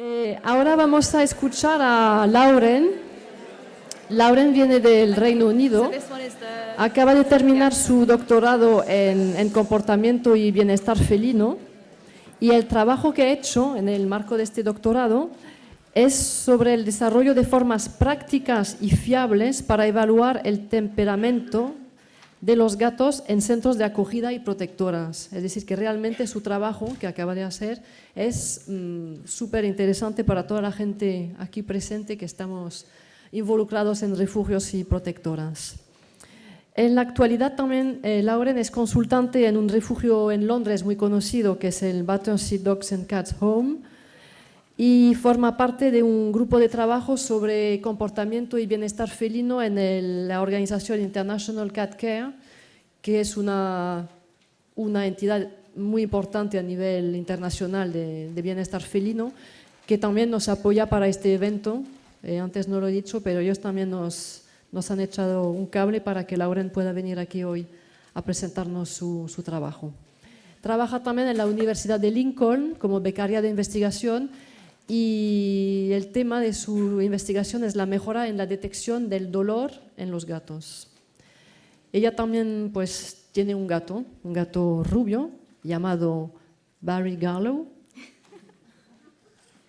Eh, ahora vamos a escuchar a Lauren. Lauren viene del Reino Unido. Acaba de terminar su doctorado en, en comportamiento y bienestar felino. Y el trabajo que ha hecho en el marco de este doctorado es sobre el desarrollo de formas prácticas y fiables para evaluar el temperamento de los gatos en centros de acogida y protectoras. Es decir, que realmente su trabajo que acaba de hacer es mm, súper interesante para toda la gente aquí presente que estamos involucrados en refugios y protectoras. En la actualidad también eh, Lauren es consultante en un refugio en Londres muy conocido que es el Battersea Dogs and Cats Home y forma parte de un grupo de trabajo sobre comportamiento y bienestar felino en la organización International Cat Care, que es una, una entidad muy importante a nivel internacional de, bienestar felino, que también nos apoya para este evento. Eh, antes no lo he dicho, pero ellos también nos, nos han echado un cable para que Lauren pueda venir aquí hoy a presentarnos su, su trabajo. Trabaja también en la Universidad de Lincoln como becaria de investigación y el tema de su investigación es la mejora en la detección del dolor en los gatos. Ella también pues, tiene un gato, un gato rubio llamado Barry Gallo.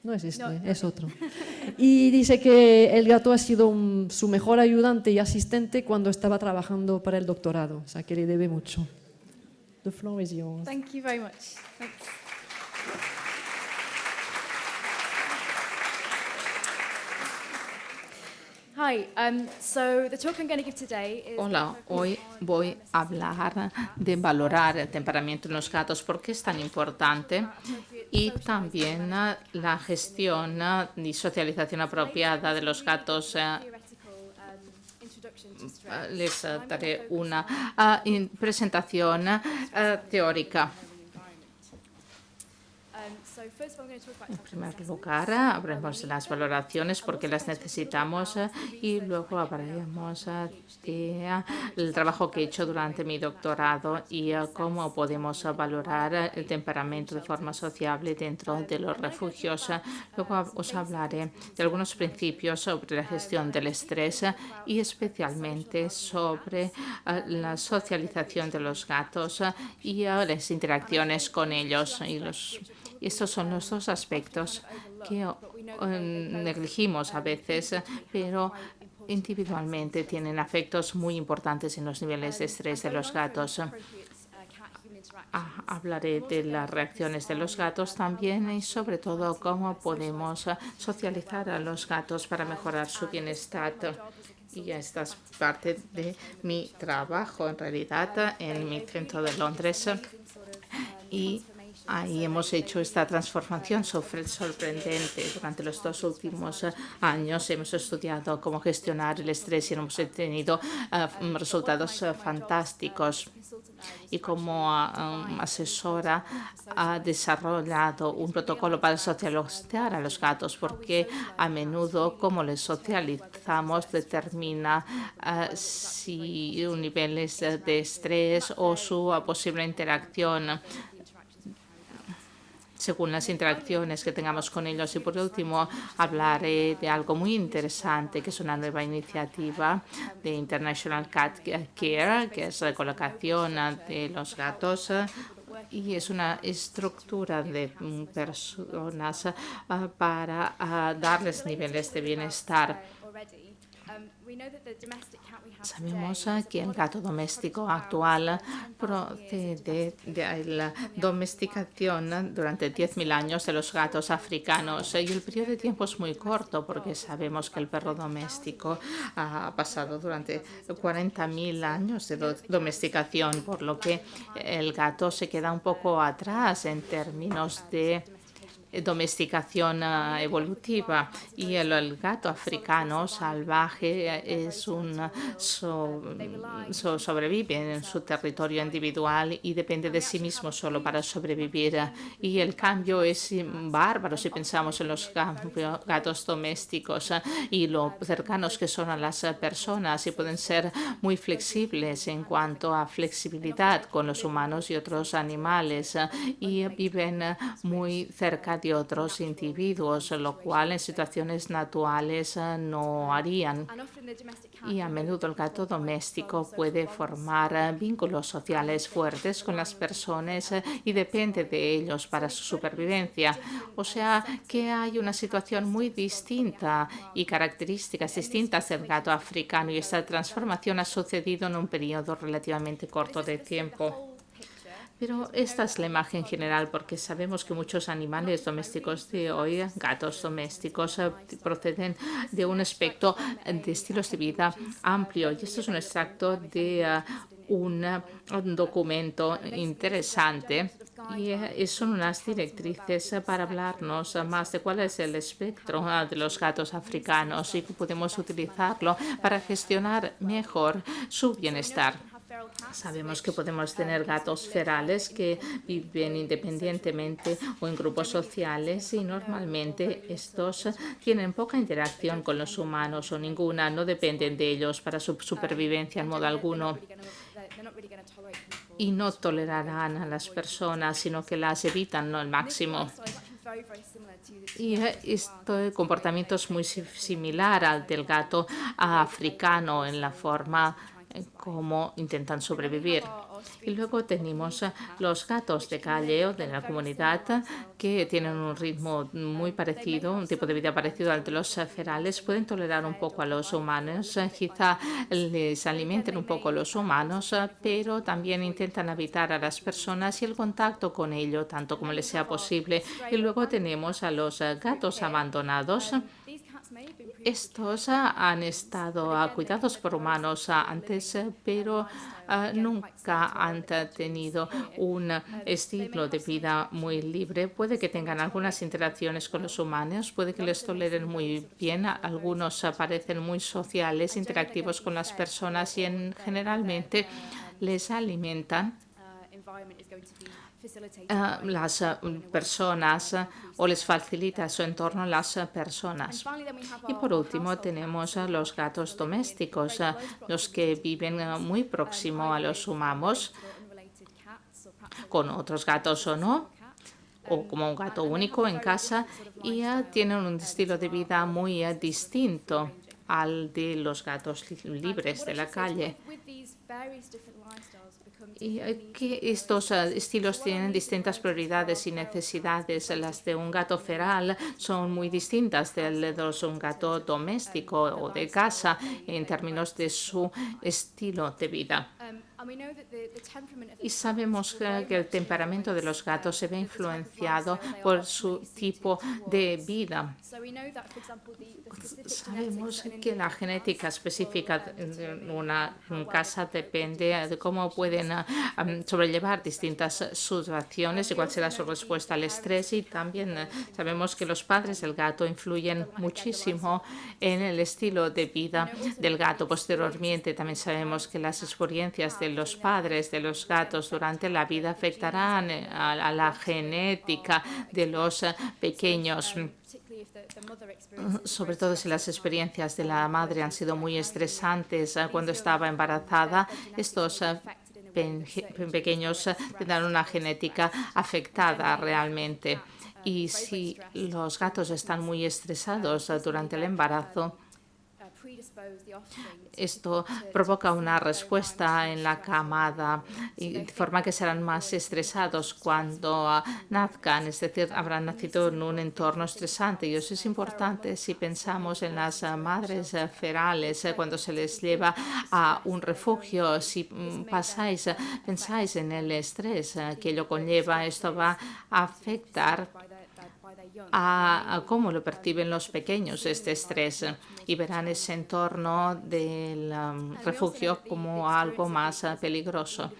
No es este, es otro. Y dice que el gato ha sido su mejor ayudante y asistente cuando estaba trabajando para el doctorado, o sea que le debe mucho. The floor is yours. Thank you very much. Hola, hoy voy a hablar de valorar el temperamento en los gatos, porque es tan importante y también la gestión y socialización apropiada de los gatos eh, les daré una ah, presentación teórica. En primer lugar, habremos las valoraciones porque las necesitamos eh, y luego hablaremos eh, del trabajo que he hecho durante mi doctorado y eh, cómo podemos valorar el temperamento de forma sociable dentro de los refugios. Luego os hablaré de algunos principios sobre la gestión del estrés y especialmente sobre la socialización de los gatos y las interacciones con ellos y los estos son los dos aspectos que negligimos a veces, pero individualmente tienen efectos muy importantes en los niveles de estrés de los gatos. Ah, hablaré de las reacciones de los gatos también y sobre todo cómo podemos socializar a los gatos para mejorar su bienestar. Y esta es parte de mi trabajo en realidad en mi centro de Londres. Y Ahí hemos hecho esta transformación sorprendente. Durante los dos últimos eh, años hemos estudiado cómo gestionar el estrés y hemos tenido eh, resultados eh, fantásticos. Y como asesora ha desarrollado un protocolo para socializar a los gatos, porque a menudo cómo les socializamos determina si un niveles de estrés o su posible interacción según las interacciones que tengamos con ellos. Y por último, hablaré de algo muy interesante, que es una nueva iniciativa de International Cat Care, que es la colocación de los gatos y es una estructura de personas ah, para ah, darles niveles de bienestar. Sabemos que el gato doméstico actual procede de la domesticación durante 10.000 años de los gatos africanos. Y el periodo de tiempo es muy corto porque sabemos que el perro doméstico ha pasado durante 40.000 años de domesticación, por lo que el gato se queda un poco atrás en términos de domesticación ah, evolutiva. Y el, gato africano salvaje es un sobrevive en su territorio individual y depende de sí mismo solo para sobrevivir. Y el cambio es bárbaro si pensamos en los gatos domésticos y lo cercanos que son a las personas y pueden ser muy flexibles en cuanto a flexibilidad con los humanos y otros animales y viven muy cerca de otros individuos, lo cual en situaciones naturales no harían. Y a menudo el gato doméstico puede formar vínculos sociales fuertes con las personas y depende de ellos para su supervivencia. O sea que hay una situación muy distinta y características distintas del gato africano y esta transformación ha sucedido en un periodo relativamente corto de tiempo. Pero esta es la imagen general porque sabemos que muchos animales domésticos de hoy, gatos domésticos, eh, proceden de un espectro de estilos de vida amplio. Y esto es un extracto de eh, un, documento interesante y eh, son unas directrices para hablarnos más de cuál es el espectro de los gatos africanos y que podemos utilizarlo para gestionar mejor su bienestar. Sabemos que podemos tener gatos ferales que viven independientemente o en grupos sociales y normalmente estos tienen poca interacción con los humanos o ninguna, no dependen de ellos para su supervivencia en modo alguno y no tolerarán a las personas, sino que las evitan al máximo. Y este comportamiento es muy similar al del gato africano en la forma cómo intentan sobrevivir. Y luego tenemos los gatos de calle o de la comunidad que tienen un ritmo muy parecido, un tipo de vida parecido al de los ferales. Pueden tolerar un poco a los humanos, quizá les alimenten un poco los humanos, pero también intentan evitar a las personas y el contacto con ellos tanto como les sea posible. Y luego tenemos a los gatos abandonados estos han estado cuidados por humanos antes, pero ah, nunca han tenido un estilo de vida muy libre. Puede que tengan algunas interacciones con los humanos, puede que les toleren muy bien. Algunos parecen muy sociales, interactivos con las personas y generalmente les alimentan uh, las uh, personas uh, o les facilita su entorno las personas. Y por último tenemos a los gatos domésticos, los que viven muy próximo a los humanos, con otros gatos o no, o como un gato único en casa y tienen un estilo de vida muy distinto al de los gatos libres de la calle y estos ah, estilos tienen distintas prioridades y necesidades. Las de un gato feral son muy distintas de los de un gato doméstico o de casa en términos de su estilo de vida. Y sabemos que el temperamento de los gatos se ve influenciado por su tipo de vida. Sabemos que la genética específica de una casa depende de cómo pueden um, sobrellevar distintas situaciones y cuál será su respuesta al estrés. Y también uh, sabemos que los padres del gato influyen muchísimo en el estilo de vida del gato. Posteriormente también sabemos que las experiencias los padres de los gatos durante la vida afectarán eh, a, la genética de los eh, pequeños sobre todo si las experiencias de la madre han sido muy estresantes eh, cuando estaba embarazada, estos pequeños tendrán una genética afectada realmente. Y si los gatos están muy estresados durante el embarazo, esto provoca una respuesta en la camada de forma que serán más estresados cuando nazcan, es decir, habrán nacido en un entorno estresante. Y eso es importante si pensamos en las madres ferales, eh, cuando se les lleva a un refugio, si mm, pasáis, pensáis en el estrés eh, que ello conlleva, esto va a afectar a, cómo lo perciben los pequeños este estrés y verán ese entorno del um, refugio como algo más uh, peligroso.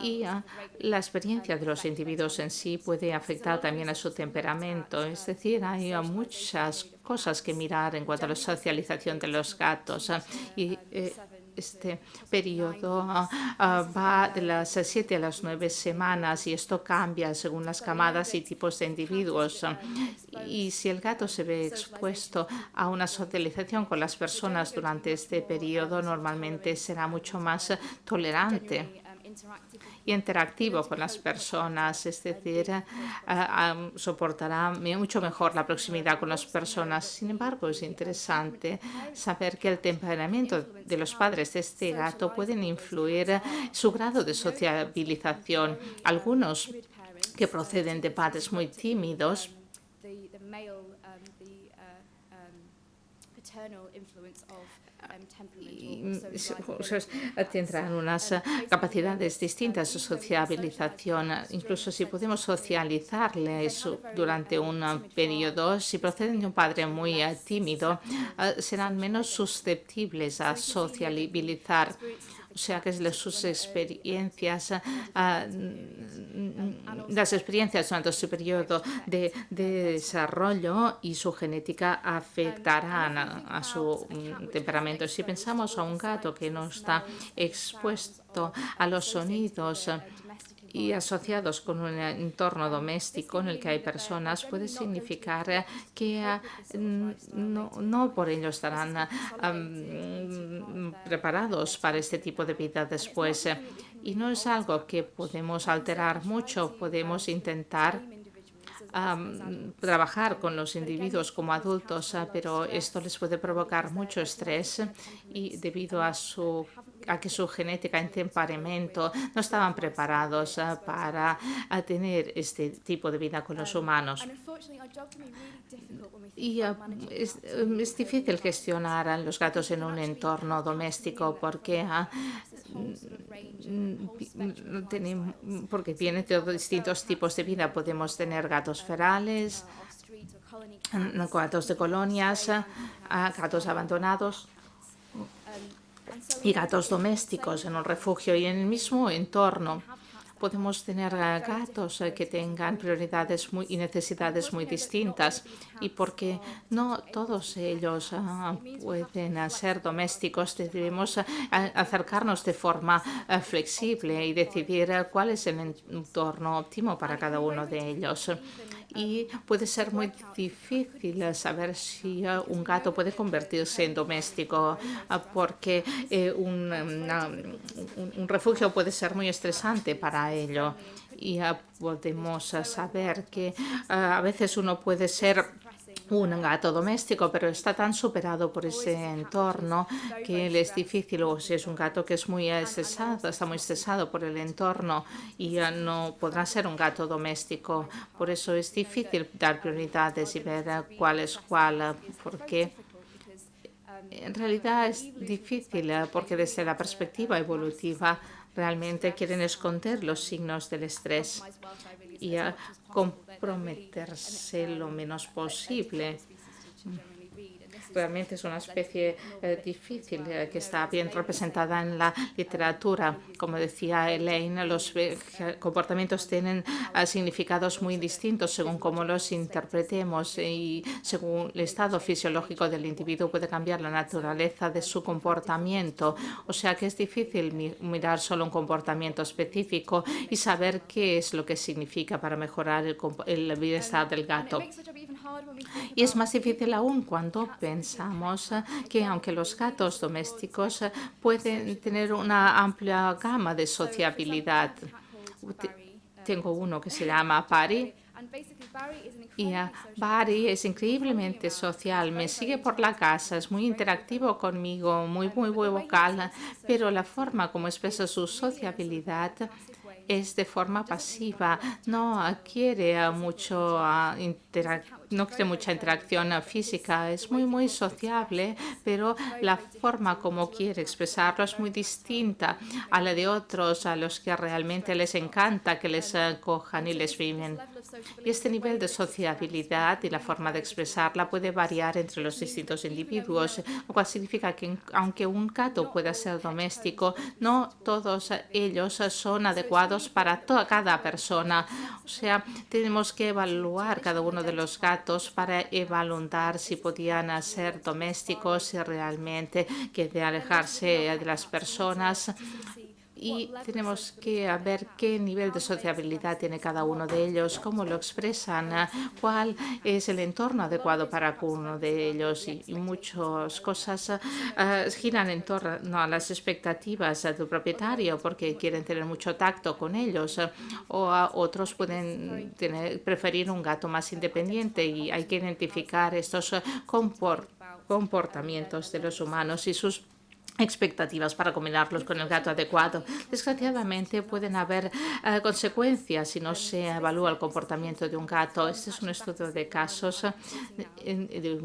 Y uh, la experiencia de los individuos en sí puede afectar también a su temperamento. Es decir, hay uh, muchas cosas que mirar en cuanto a la socialización de los gatos. Eh, este periodo ah, ah, va de las siete a las nueve semanas y esto cambia según las camadas y tipos de individuos. Y si el gato se ve expuesto a una socialización con las personas durante este periodo, normalmente será mucho más tolerante interactivo con las personas, es decir, soportará mucho mejor la proximidad con las personas. Sin embargo, es interesante saber que el temperamento de los padres de este gato pueden influir su grado de sociabilización. Algunos que proceden de padres muy tímidos tendrán unas capacidades distintas de sociabilización. Incluso si podemos socializarles durante un periodo, si proceden de un padre muy eh, tímido, eh, serán menos susceptibles a sociabilizar o sea que sus experiencias, las experiencias durante su periodo de, desarrollo y su genética afectarán a, su mm, temperamento. Si pensamos a un gato que no está expuesto a los sonidos y asociados con un entorno doméstico en el que hay personas puede significar que ah, no, por ello estarán preparados para este tipo de vida después. Y no es algo que podemos alterar mucho, podemos intentar trabajar con los individuos como adultos, ah, pero esto les puede provocar mucho estrés y debido a su a que su genética en temperamento no estaban preparados ah, para ah, tener este tipo de vida con los humanos. Y es, es, difícil gestionar a los gatos en un entorno doméstico porque porque tiene todos distintos tipos de vida. Podemos tener gatos ferales, gatos de colonias, gatos abandonados y gatos domésticos en un refugio y en el mismo entorno. Podemos tener gatos eh, que tengan prioridades muy, y necesidades muy distintas. Y porque no todos ellos ah, pueden ser domésticos, debemos acercarnos de forma flexible y decidir cuál es el entorno óptimo para cada uno de ellos y puede ser muy difícil saber si un gato puede convertirse en doméstico porque eh, un, un, refugio puede ser muy estresante para ello. Y podemos saber que a veces uno puede ser un gato doméstico, pero está tan superado por ese entorno que le es difícil, o si es un gato que es muy estresado, está muy estresado por el entorno y ya no podrá ser un gato doméstico. Por eso es difícil dar prioridades y ver cuál es cuál, porque en realidad es difícil, porque desde la perspectiva evolutiva realmente quieren esconder los signos del estrés. Y comprometerse lo menos posible realmente es una especie eh, difícil eh, que está bien representada en la literatura. Como decía Elaine, los eh, comportamientos tienen significados muy distintos según cómo los interpretemos y según el estado fisiológico del individuo puede cambiar la naturaleza de su comportamiento. O sea que es difícil mirar solo un comportamiento específico y saber qué es lo que significa para mejorar el, el bienestar del gato. Y es más difícil aún cuando pensamos que aunque los gatos domésticos pueden tener una amplia gama de sociabilidad. Tengo uno que se llama Pari. Y Barry es increíblemente social, me sigue por la casa, es muy interactivo conmigo, muy, muy, muy vocal, pero la forma como expresa su sociabilidad es de forma pasiva, no quiere mucho interacción no quiere mucha interacción física, es muy, muy sociable, pero la forma como quiere expresarlo es muy distinta a la de otros, a los que realmente les encanta que les cojan y les viven. Y este nivel de sociabilidad y la forma de expresarla puede variar entre los distintos individuos, lo cual significa que aunque un gato pueda ser doméstico, no todos ellos son adecuados para toda cada persona. O sea, tenemos que evaluar cada uno de los gatos para evaluar si podían ser domésticos, y realmente que de alejarse de las personas y tenemos que ver qué nivel de sociabilidad tiene cada uno de ellos, cómo lo expresan, cuál es el entorno adecuado para cada uno de ellos. Y, muchas cosas uh, giran en torno a las expectativas del propietario porque quieren tener mucho tacto con ellos o otros pueden tener, preferir un gato más independiente y hay que identificar estos comportamientos de los humanos y sus expectativas para combinarlos con el gato adecuado. Desgraciadamente pueden haber uh, consecuencias si no se evalúa el comportamiento de un gato. Este es un estudio de casos, de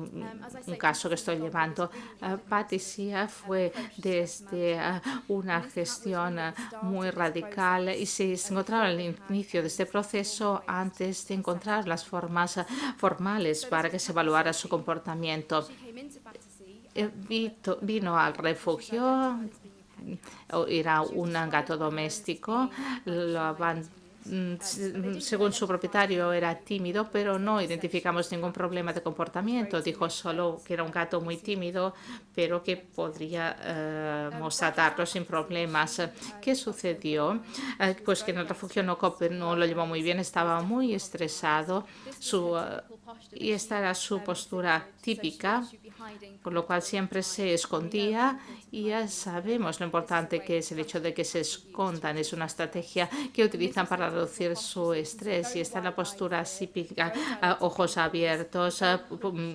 un caso que estoy llevando. Uh, Patricia fue desde una gestión muy radical y se encontraba al inicio de este proceso antes de encontrar las formas formales para que se evaluara su comportamiento. Eh, vino al refugio, era un gato doméstico, lo mm, según su propietario era tímido, pero no identificamos ningún problema de comportamiento. Dijo solo que era un gato muy tímido, pero que podríamos tratarlo sin problemas. ¿Qué sucedió? Eh, pues que en el refugio no, no lo llevó muy bien, estaba muy estresado su, eh, y esta era su postura típica con lo cual siempre se escondía y ya sabemos lo importante que es el hecho de que se escondan. Es una estrategia que utilizan para reducir su estrés y está la postura típica, ojos abiertos,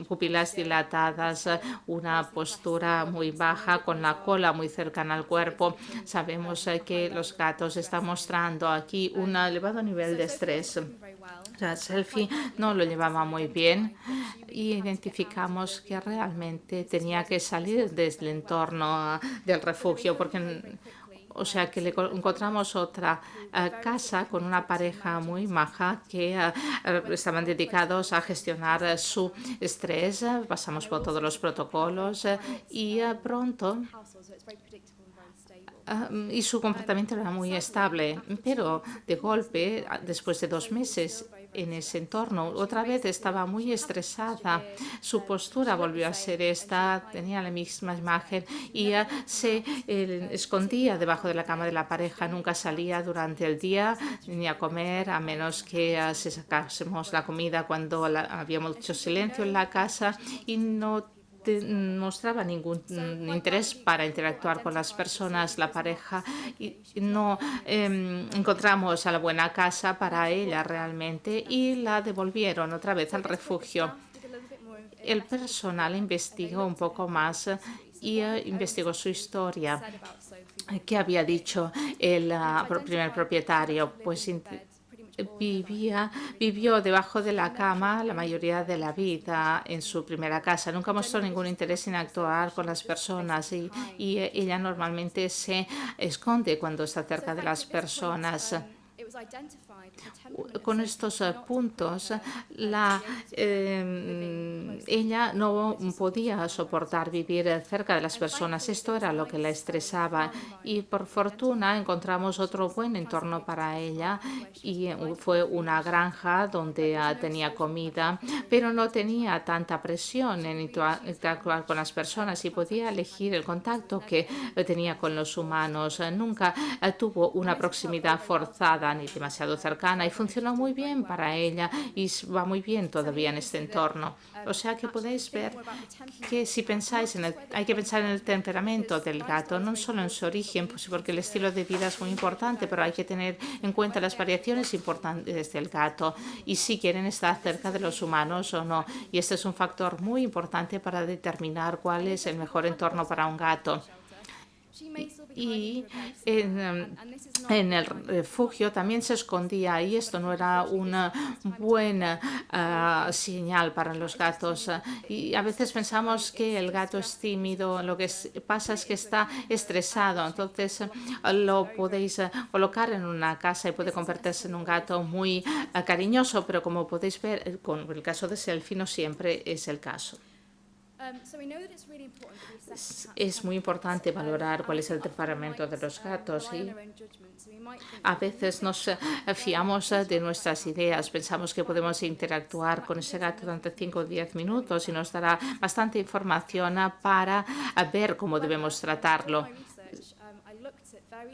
pupilas dilatadas, una postura muy baja con la cola muy cercana al cuerpo. Sabemos que los gatos están mostrando aquí un elevado nivel de estrés. La selfie no lo llevaba muy bien y identificamos que realmente tenía que salir desde el entorno del refugio porque o sea que le encontramos otra eh, casa con una pareja muy maja que eh, estaban dedicados a gestionar su estrés. Pasamos por todos los protocolos y pronto y su comportamiento era muy estable, pero de golpe, después de dos meses, en ese entorno. Otra vez estaba muy estresada, su postura volvió a ser esta, tenía la misma imagen y se eh, escondía debajo de la cama de la pareja, nunca salía durante el día ni a comer, a menos que uh, se sacásemos la comida cuando había mucho silencio en la casa y no mostraba ningún interés para interactuar con las personas, la pareja, y no em, encontramos a la buena casa para ella realmente y la devolvieron otra vez al refugio. El personal investigó un poco más y eh, investigó su historia. ¿Qué había dicho el ah, primer propietario? Pues vivía, vivió debajo de la cama la mayoría de la vida en su primera casa. Nunca mostró ningún interés en actuar con las personas y, y ella normalmente se esconde cuando está cerca de las personas con estos eh, puntos, em, ella no podía soportar vivir cerca de las personas. Esto era lo que la estresaba y por fortuna encontramos otro buen entorno para ella y fue una granja donde tenía comida, pero no tenía tanta presión en interactuar con las personas y podía elegir el contacto que tenía con los humanos. Nunca eh, tuvo una proximidad forzada ni demasiado cercana y funcionó muy bien para ella y va muy bien todavía en este entorno. O sea que podéis ver que si pensáis en el, hay que pensar en el temperamento del gato, no solo en su origen, pues porque el estilo de vida es muy importante, pero hay que tener en cuenta las variaciones importantes del gato y si quieren estar cerca de los humanos o no. Y este es un factor muy importante para determinar cuál es el mejor entorno para un gato y en, en, el refugio también se escondía y esto no era una buena uh, señal para los gatos. Y a veces pensamos que el gato es tímido, lo que pasa es que está estresado, entonces lo podéis colocar en una casa y puede convertirse en un gato muy cariñoso, pero como podéis ver, con el caso de Selfie no siempre es el caso. Um, es muy importante valorar cuál es el temperamento de los gatos y a veces nos eh, fiamos eh, de nuestras ideas. Pensamos que podemos interactuar con ese gato durante 5 o 10 minutos y nos dará bastante información para ver cómo debemos tratarlo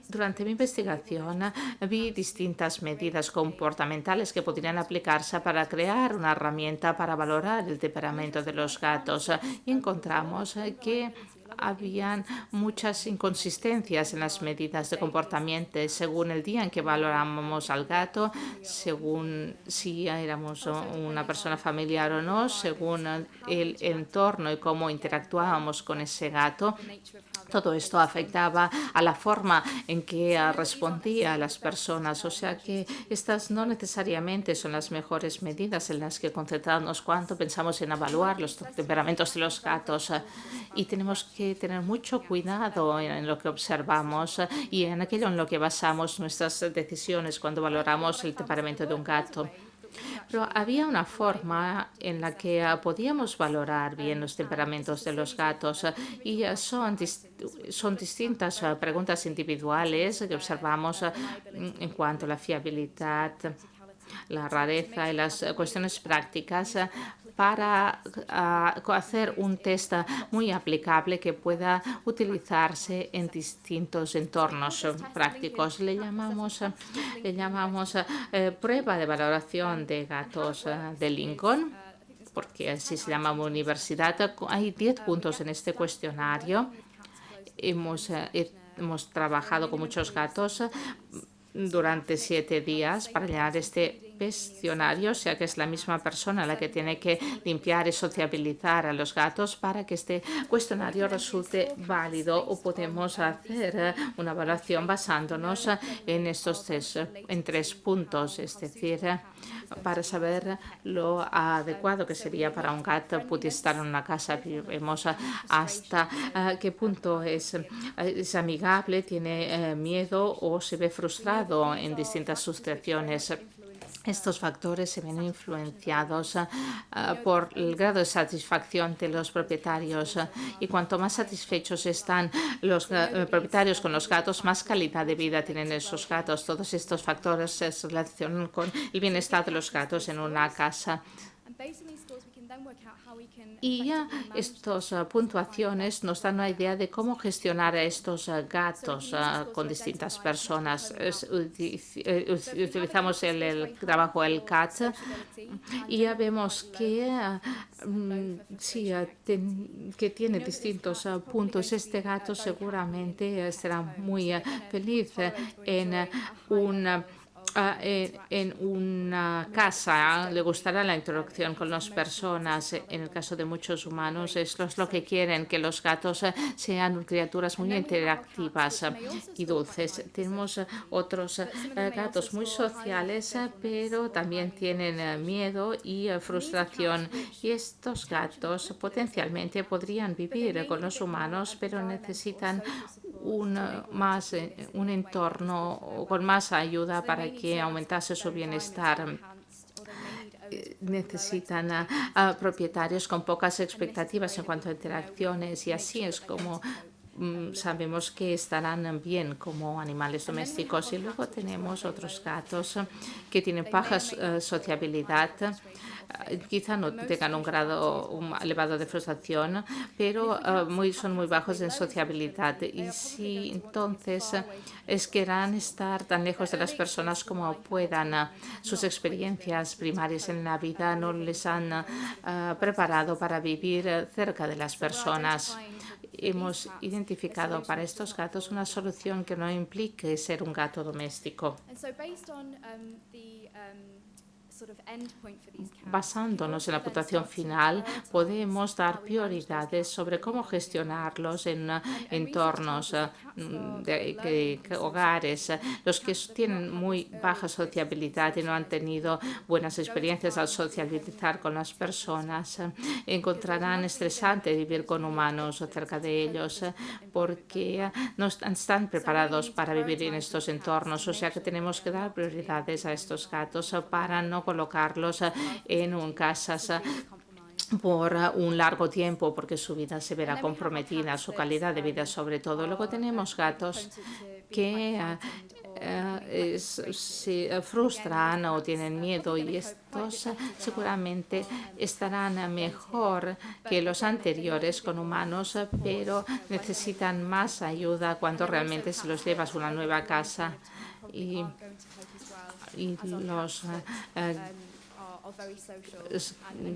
durante mi investigación vi distintas medidas comportamentales que podrían aplicarse para crear una herramienta para valorar el temperamento de los gatos y encontramos que habían muchas inconsistencias en las medidas de comportamiento según el día en que valorábamos al gato, según si éramos una persona familiar o no, según el entorno y cómo interactuábamos con ese gato. Todo esto afectaba a la forma en que respondía a las personas, o sea que estas no necesariamente son las mejores medidas en las que concentrarnos cuando pensamos en evaluar los temperamentos de los gatos y tenemos que tener mucho cuidado en, lo que observamos y en aquello en lo que basamos nuestras decisiones cuando valoramos el temperamento de un gato. Pero había una forma en la que podíamos valorar bien los temperamentos de los gatos y son, son distintas preguntas individuales que observamos en cuanto a la fiabilidad, la rareza y las cuestiones prácticas para ah, hacer un test muy aplicable que pueda utilizarse en distintos entornos prácticos. Le llamamos, le llamamos eh, prueba de valoración de gatos de Lincoln porque así se llama universidad. Hay 10 puntos en este cuestionario. Hemos, eh, hemos trabajado con muchos gatos durante siete días para llenar este cuestionario, o sea que es la misma persona la que tiene que limpiar y sociabilizar a los gatos para que este cuestionario resulte válido o podemos hacer una evaluación basándonos en estos tres, en tres puntos, es decir, para saber lo adecuado que sería para un gato pudiese estar en una casa. Vemos hasta eh, qué punto es, es amigable, tiene eh, miedo o se ve frustrado en distintas situaciones. Estos factores se ven influenciados ah, por el grado de satisfacción de los propietarios y cuanto más satisfechos están los eh, propietarios con los gatos, más calidad de vida tienen esos gatos. Todos estos factores se relacionan con el bienestar de los gatos en una casa. Y ya estas ah, puntuaciones nos dan una idea de cómo gestionar a estos ah, gatos ah, con distintas personas. Eh, utilizamos el, trabajo el CAT. y ya vemos que, mm, sí, que tiene distintos puntos. Este gato seguramente será muy feliz en un Ah, en una casa le gustará la interacción con las personas. En el caso de muchos humanos, esto es lo que quieren, que los gatos eh, sean criaturas muy interactivas y dulces. Tenemos otros eh, gatos muy sociales, pero también tienen miedo y frustración. Y estos gatos potencialmente podrían vivir con los humanos, pero necesitan un, más, eh, un entorno con más ayuda para que aumentase su bienestar. Eh, necesitan propietarios con pocas expectativas en cuanto a interacciones y así es como mm, sabemos que estarán bien como animales domésticos. Y luego tenemos otros gatos que tienen baja eh, sociabilidad quizá no tengan un grado elevado de frustración, pero eh, muy, son muy bajos en sociabilidad. Y si entonces es querrán estar tan lejos de las personas como puedan, sus experiencias primarias en la vida no les han eh, preparado para vivir cerca de las personas. hemos identificado para estos gatos una solución que no implique ser un gato doméstico. Basándonos en la puntuación final, podemos dar prioridades sobre cómo gestionarlos en entornos mm, de, hogares. Los que tienen muy baja sociabilidad y no han tenido buenas experiencias al socializar con las personas, encontrarán estresante vivir con humanos o cerca de ellos porque no están preparados para vivir en estos entornos. O sea que tenemos que dar prioridades a estos gatos para no colocarlos eh, en un casas eh, por eh, un largo tiempo porque su vida se verá comprometida, su calidad de vida sobre todo. Luego tenemos gatos que se frustran o tienen miedo y estos seguramente estarán mejor que los anteriores con humanos, pero necesitan más ayuda cuando realmente se los llevas a una nueva casa. Y, los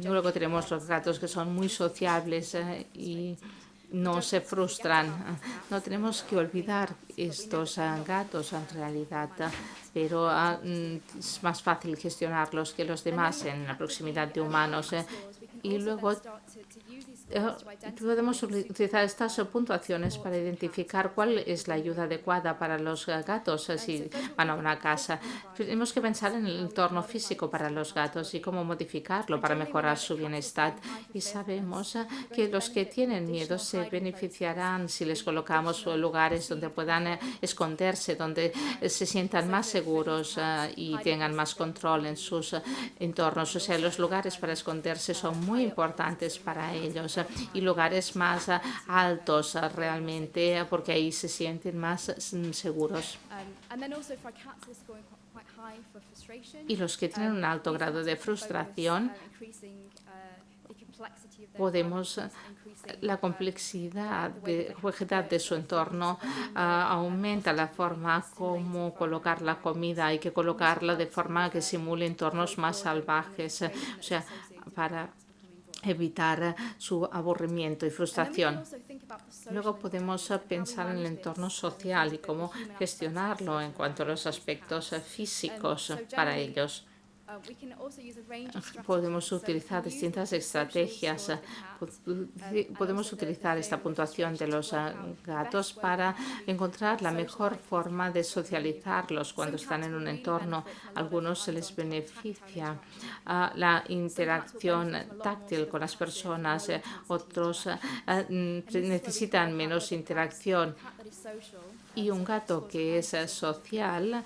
luego tenemos los gatos que son muy sociables y no se frustran. No tenemos que olvidar estos gatos en realidad, pero ah, mm, es más fácil gestionarlos que los demás en la proximidad de humanos. Eh. Y luego eh, podemos utilizar estas puntuaciones para identificar cuál es la ayuda adecuada para los gatos si van a una casa. Tenemos que pensar en el entorno físico para los gatos y cómo modificarlo para mejorar su bienestar. Y sabemos que los que tienen miedo se beneficiarán si les colocamos lugares donde puedan eh, esconderse, donde eh, se sientan más seguros y tengan más control en sus entornos. O sea, los lugares para esconderse son muy importantes para ellos y lugares más altos realmente, porque ahí se sienten más seguros. Y los que tienen un alto grado de frustración, podemos la complejidad de, de su entorno aumenta la forma como colocar la comida. Hay que colocarla de forma que simule entornos más salvajes, o sea, para evitar su aburrimiento y frustración. Luego podemos pensar en el entorno social y cómo gestionarlo en cuanto a los aspectos físicos para ellos. Podemos utilizar distintas estrategias. Podemos utilizar esta puntuación de los ah, gatos para encontrar la mejor forma de socializarlos cuando están en un entorno. A algunos se les beneficia ah, la interacción táctil con las personas, eh, otros ah, necesitan menos interacción. Y un gato que es social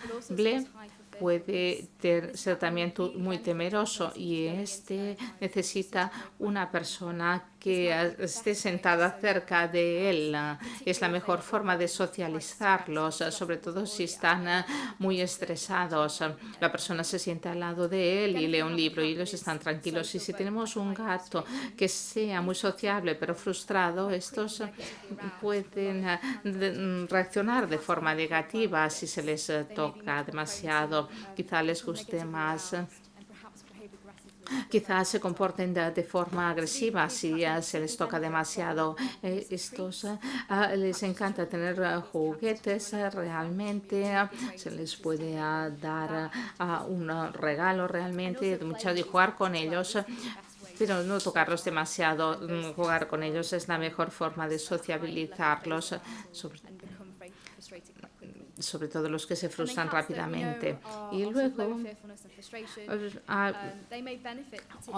puede ser también muy temeroso y este necesita una persona que esté sentada cerca de él. Es la mejor forma de socializarlos, sobre todo si están muy estresados. La persona se sienta al lado de él y lee un libro y ellos están tranquilos. Y si tenemos un gato que sea muy sociable pero frustrado, estos pueden reaccionar de forma negativa si se les toca demasiado. Quizá les guste más quizás se comporten de, forma agresiva si se les toca demasiado. Eh, estos les encanta tener juguetes realmente, se les puede dar un regalo realmente, mucho de jugar con ellos, pero no tocarlos demasiado. Mm, jugar con ellos es la mejor forma de sociabilizarlos sobre todo los que se frustran rápidamente. Y luego,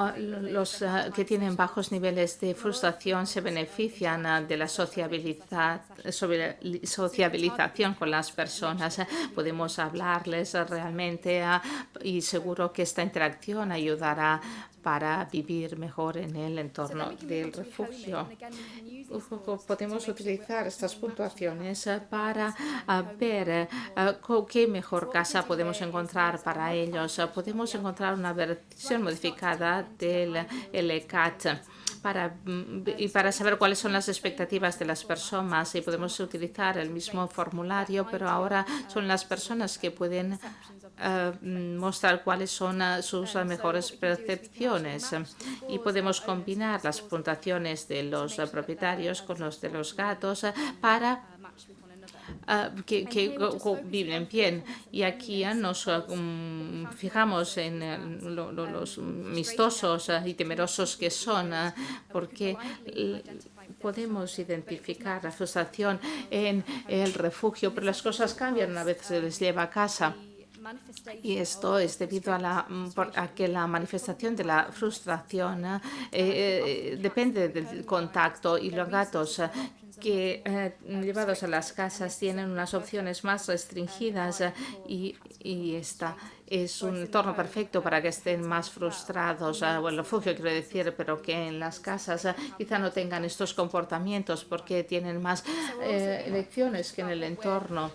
los que tienen bajos niveles de frustración se benefician de la sociabilización con las personas. Podemos hablarles realmente y seguro que esta interacción ayudará para vivir mejor en el entorno del refugio. Podemos utilizar estas puntuaciones para ver eh, qué mejor casa podemos encontrar para ellos. Podemos encontrar una versión modificada del LCAT para, y para saber cuáles son las expectativas de las personas. y podemos utilizar el mismo formulario, pero ahora son las personas que pueden eh, mostrar cuáles son eh, sus mejores percepciones y podemos combinar las puntuaciones de los propietarios con los de los gatos para que, viven bien. Y aquí nos um, fijamos en los mistosos y temerosos que son, porque podemos identificar la frustración en el refugio, pero las cosas cambian una vez se les lleva a casa. Y esto es debido a, la, que la manifestación de la frustración eh, eh, depende del contacto y los gatos que eh, llevados a las casas tienen unas opciones más restringidas y, y esta es un entorno perfecto para que estén más frustrados, bueno, el refugio quiero decir, pero que en las casas quizá no tengan estos comportamientos porque tienen más elecciones que en el entorno.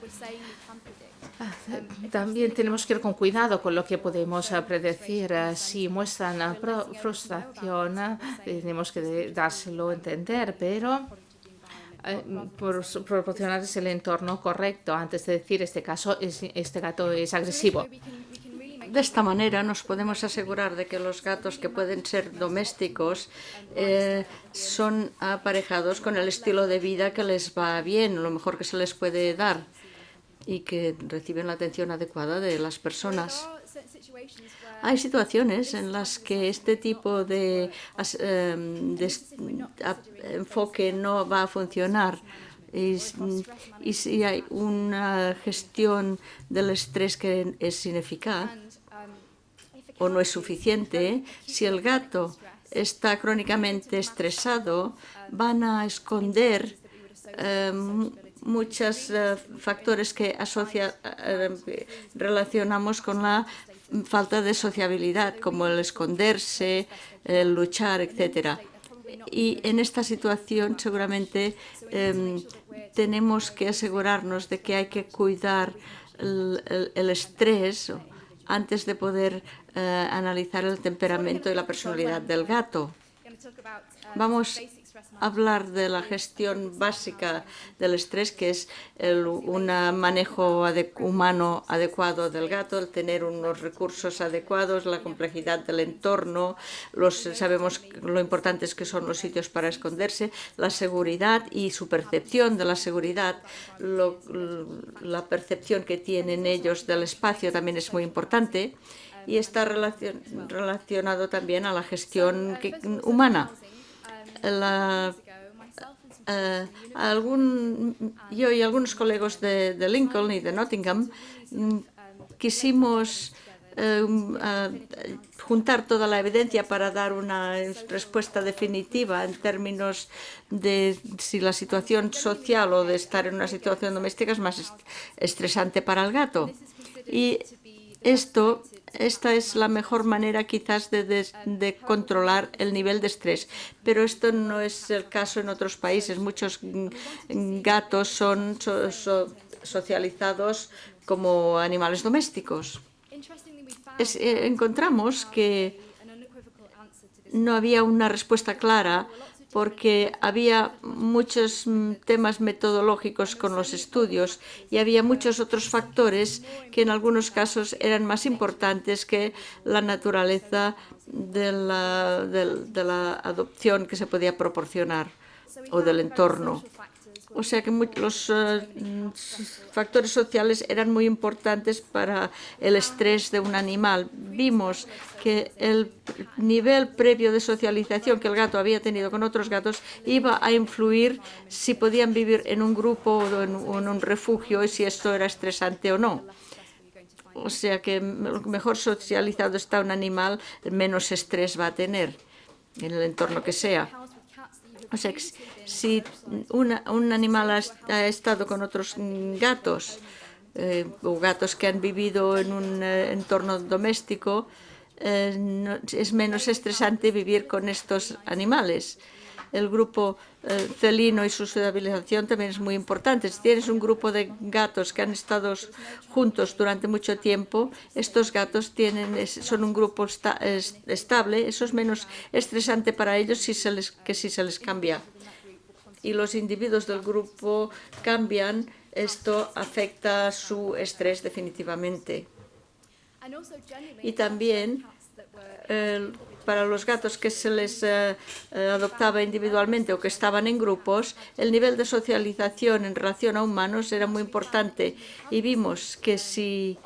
También tenemos que ir con cuidado con lo que podemos predecir. Si muestran frustración, tenemos que dárselo a entender, pero por proporcionarles el entorno correcto antes de decir este caso este gato es agresivo. De esta manera nos podemos asegurar de que los gatos que pueden ser domésticos eh, son aparejados con el estilo de vida que les va bien, lo mejor que se les puede dar y que reciben la atención adecuada de las personas. Hay situaciones en las que este tipo de, em, de enfoque no va a funcionar. y, y, si hay una gestión del estrés que es ineficaz o no es suficiente, si el gato está crónicamente estresado, van a esconder muchos eh, factores que asocia, eh, relacionamos con la falta de sociabilidad, como el esconderse, el luchar, etcétera. Y en esta situación seguramente em, tenemos que asegurarnos de que hay que cuidar el, estrés antes de poder eh, analizar el temperamento y la personalidad del gato. Vamos hablar de la gestión básica del estrés, que es un manejo humano adecuado del gato, el tener unos recursos adecuados, la complejidad del entorno, los, sabemos lo importantes que son los sitios para esconderse, la seguridad y su percepción de la seguridad, la percepción que tienen ellos del espacio también es muy importante y está relacionado también a la gestión humana la, eh, yo y algunos colegas de, Lincoln y de Nottingham mm, quisimos eh, juntar toda la evidencia para dar una respuesta definitiva en términos de si la situación social o de estar en una situación doméstica es más estresante para el gato. Y esto esta es la mejor manera quizás de, controlar el nivel de estrés, pero esto no es el caso en otros países. Muchos gatos son socializados como animales domésticos. Eh, encontramos que no había una respuesta clara porque había muchos temas metodológicos con los estudios y había muchos otros factores que en algunos casos eran más importantes que la naturaleza de la adopción que se podía proporcionar o del entorno. O sea que los eh, factores sociales eran muy importantes para el estrés de un animal. Vimos que el nivel previo de socialización que el gato había tenido con otros gatos iba a influir si podían vivir en un grupo o en, un refugio y si esto era estresante o no. O sea que mejor socializado está un animal, menos estrés va a tener en el entorno que sea. O sea, si un animal ha, estado con otros gatos eh, o gatos que han vivido en un eh, entorno doméstico, eh, es menos estresante vivir con estos animales. El grupo felino y su sociabilización también es muy importante. Si tienes un grupo de gatos que han estado juntos durante mucho tiempo, estos gatos tienen, son un grupo estable, eso es menos estresante para ellos si se les, que si se les cambia y los individuos del grupo cambian, esto afecta su estrés definitivamente. Y también para los gatos que se les eh, eh, adoptaba individualmente o que estaban en grupos, el nivel de socialización en relación a humanos era muy importante y vimos que si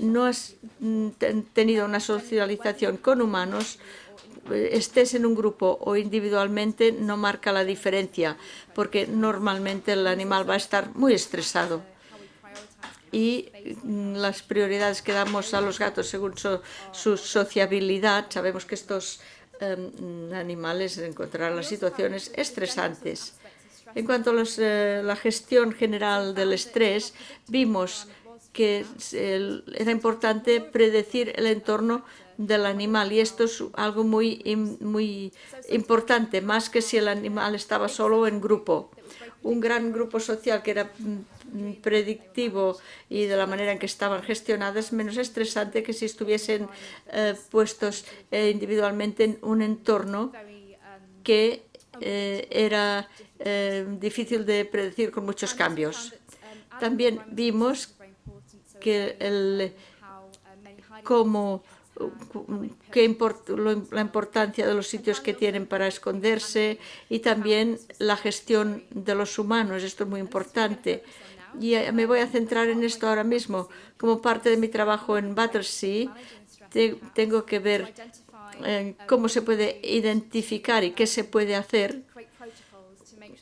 no has mm, tenido una socialización con humanos, estés en un grupo o individualmente no marca la diferencia, porque normalmente el animal va a estar muy estresado. Y mm, las prioridades que damos a los gatos según su, sociabilidad, sabemos que estos em, animales encontrarán las situaciones estresantes. En cuanto a eh, la gestión general del estrés, vimos que era importante predecir el entorno del animal y esto es algo muy, muy importante, más que si el animal estaba solo o en grupo. Un gran grupo social que era mm, predictivo y de la manera en que estaban gestionadas, menos estresante que si estuviesen eh, puestos eh, individualmente en un entorno que eh, era difícil de predecir con muchos cambios. También vimos que el, cómo qué la importancia de los sitios que tienen para esconderse y también la gestión de los humanos. Esto es muy importante. Y eh, me voy a centrar en esto ahora mismo. Como parte de mi trabajo en Battersea, tengo que ver eh, cómo se puede identificar y qué se puede hacer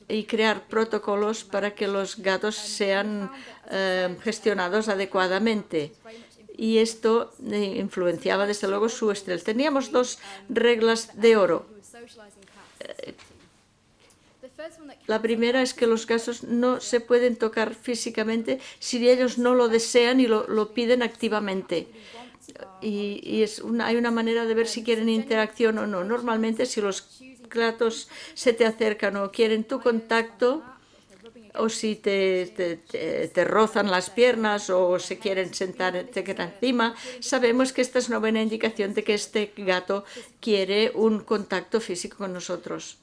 y crear protocolos para que los gatos sean eh, gestionados adecuadamente y esto eh, influenciaba desde luego su estrés. Teníamos dos reglas de oro. Eh, la primera es que los casos no se pueden tocar físicamente si ellos no lo desean y lo, piden activamente. Y, es hay una manera de ver si quieren interacción o no. Normalmente si los gatos se te acercan o quieren tu contacto, o si te, te, rozan las piernas o se quieren sentar encima, sabemos que esta es una buena indicación de que este gato quiere un contacto físico con nosotros.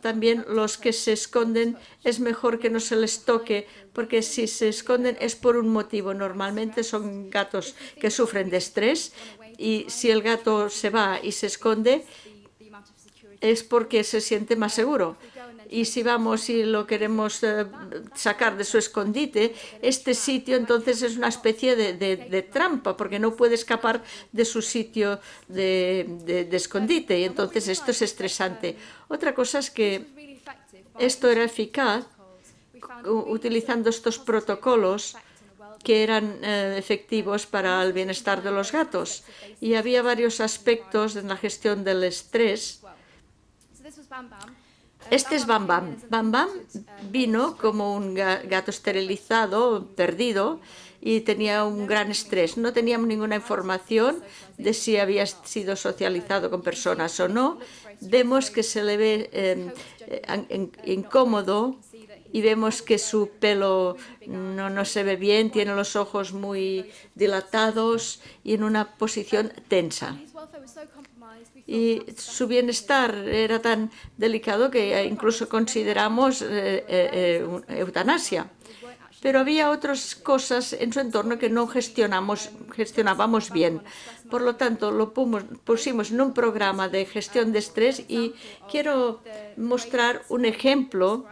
También los que se esconden es mejor que no se les toque, porque si se esconden es por un motivo. Normalmente son gatos que sufren de estrés y si el gato se va y se esconde es porque se siente más seguro y si vamos y lo queremos eh, sacar de su escondite, este sitio entonces es una especie de, trampa, porque no puede escapar de su sitio de, escondite, y entonces esto es estresante. Otra cosa es que esto era eficaz utilizando estos protocolos que eran eh, efectivos para el bienestar de los gatos. Y había varios aspectos en la gestión del estrés este es Bam Bam. Bam Bam vino como un gato esterilizado, perdido, y tenía un gran estrés. No teníamos ninguna información de si había sido socializado con personas o no. Vemos que se le ve em, incómodo y vemos que su pelo no, no se ve bien, tiene los ojos muy dilatados y en una posición tensa y su bienestar era tan delicado que incluso consideramos eh, eh, eh, eutanasia. Pero había otras cosas en su entorno que no gestionábamos bien. Por lo tanto, lo pusimos en un programa de gestión de estrés y quiero mostrar un ejemplo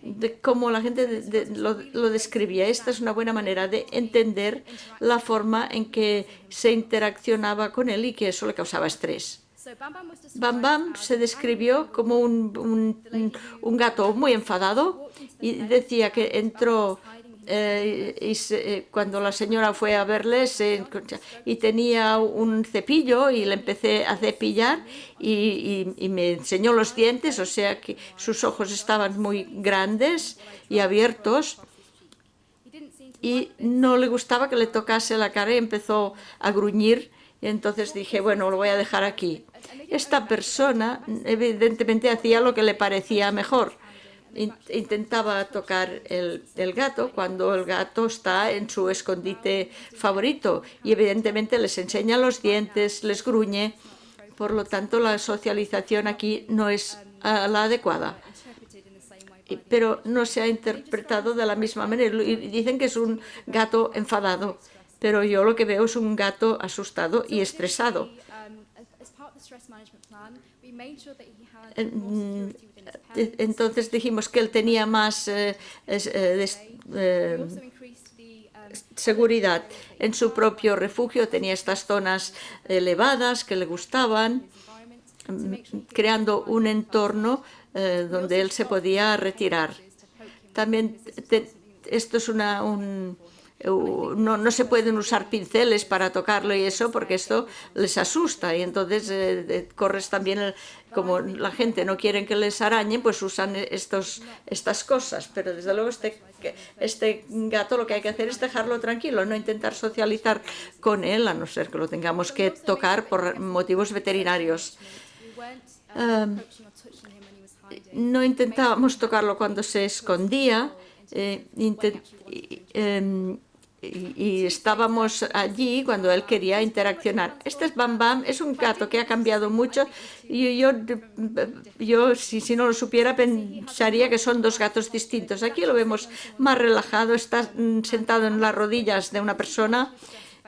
de cómo la gente lo, describía. Esta es una buena manera de entender la forma en que se interaccionaba con él y que eso le causaba estrés. Bam Bam se describió como un, gato muy enfadado y decía que entró eh, eh, cuando la señora fue a verle y tenía un cepillo y le empecé a cepillar y, y, me enseñó los dientes, o sea que sus ojos estaban muy grandes y abiertos y no le gustaba que le tocase la cara y empezó a gruñir y entonces dije, bueno, lo voy a dejar aquí. Esta persona evidentemente hacía lo que le parecía mejor. Intentaba tocar el, gato cuando el gato está en su escondite favorito y evidentemente les enseña los dientes, les gruñe. Por lo tanto, la socialización aquí no es la adecuada pero no se ha interpretado de la misma manera. Dicen que es un gato enfadado, pero yo lo que veo es un gato asustado y estresado. Entonces dijimos que él tenía más eh, eh, eh, seguridad. en su propio refugio, tenía estas zonas elevadas que le gustaban, mm, creando un entorno donde él se podía retirar. También esto es una, un, no, no, se pueden usar pinceles para tocarlo y eso porque esto les asusta y entonces eh, corres también, como la gente no quiere que les arañen, pues usan estos, estas cosas, pero desde luego este, este gato lo que hay que hacer es dejarlo tranquilo, no intentar socializar con él, a no ser que lo tengamos que tocar por motivos veterinarios. no intentábamos tocarlo cuando se escondía, eh, em, y, estábamos allí cuando él quería interaccionar. Este es Bam Bam, es un gato que ha cambiado mucho y yo, yo si, si no lo supiera pensaría que son dos gatos distintos. Aquí lo vemos más relajado, está mm, sentado en las rodillas de una persona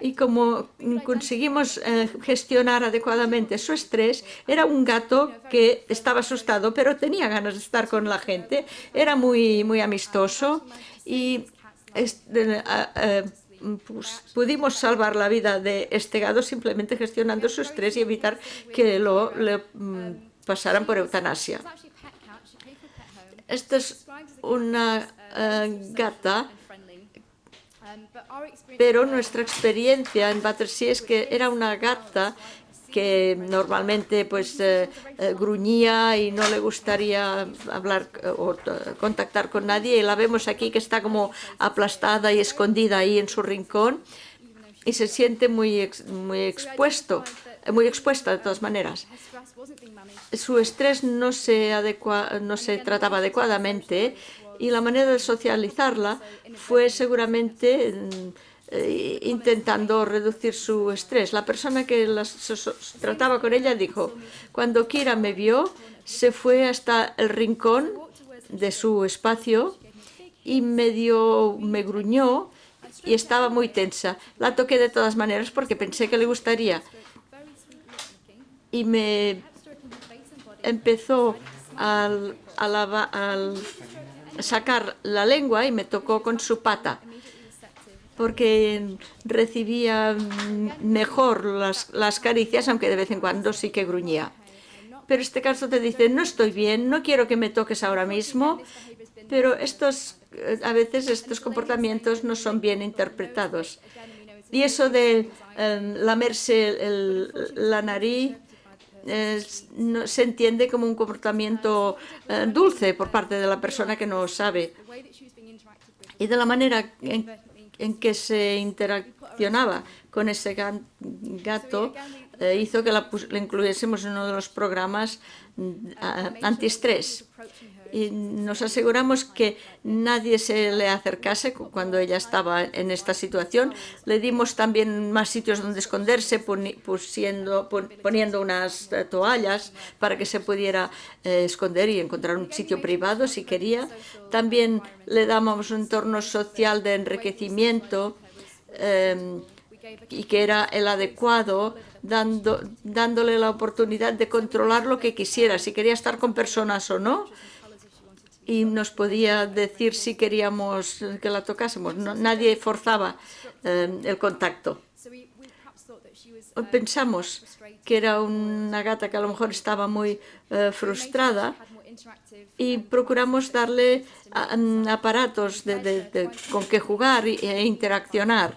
y como conseguimos eh, gestionar adecuadamente su estrés, era un gato que estaba asustado, pero tenía ganas de estar con la gente, era muy, muy amistoso y pues, pudimos salvar la vida de este gato simplemente gestionando su estrés y evitar que lo le, mm, pasaran por eutanasia. Esta es una eh, gata pero nuestra experiencia en Battersea es que era una gata que normalmente pues eh, eh, gruñía y no le gustaría hablar eh, o contactar con nadie y la vemos aquí que está como aplastada y escondida ahí en su rincón y se siente muy, muy expuesto muy expuesta de todas maneras. Su estrés no se, adecua, no se trataba adecuadamente y la manera de socializarla fue seguramente eh, intentando reducir su estrés. La persona que las, trataba con ella dijo, cuando Kira me vio, se fue hasta el rincón de su espacio y medio me gruñó y estaba muy tensa. La toqué de todas maneras porque pensé que le gustaría. Y me empezó al, al sacar la lengua y me tocó con su pata porque recibía mejor las, las, caricias, aunque de vez en cuando sí que gruñía. Pero este caso te dice, no estoy bien, no quiero que me toques ahora mismo, pero estos, a veces estos comportamientos no son bien interpretados. Y eso de em, lamerse la nariz no, se entiende como un comportamiento eh, dulce por parte de la persona que no sabe. Y de la manera en, que se interaccionaba con ese gato eh, hizo que la, incluyésemos en uno de los programas mm, antiestrés y nos aseguramos que nadie se le acercase cuando ella estaba en esta situación. Le dimos también más sitios donde esconderse, pusiendo, poniendo unas eh, toallas para que se pudiera eh, esconder y encontrar un sitio privado si quería. También le damos un entorno social de enriquecimiento em, y que era el adecuado, dando, dándole la oportunidad de controlar lo que quisiera, si quería estar con personas o no, y nos podía decir si queríamos que la tocásemos. nadie forzaba eh, el contacto. Pensamos que era una gata que a lo mejor estaba muy eh, frustrada y procuramos darle aparatos con que jugar e interaccionar.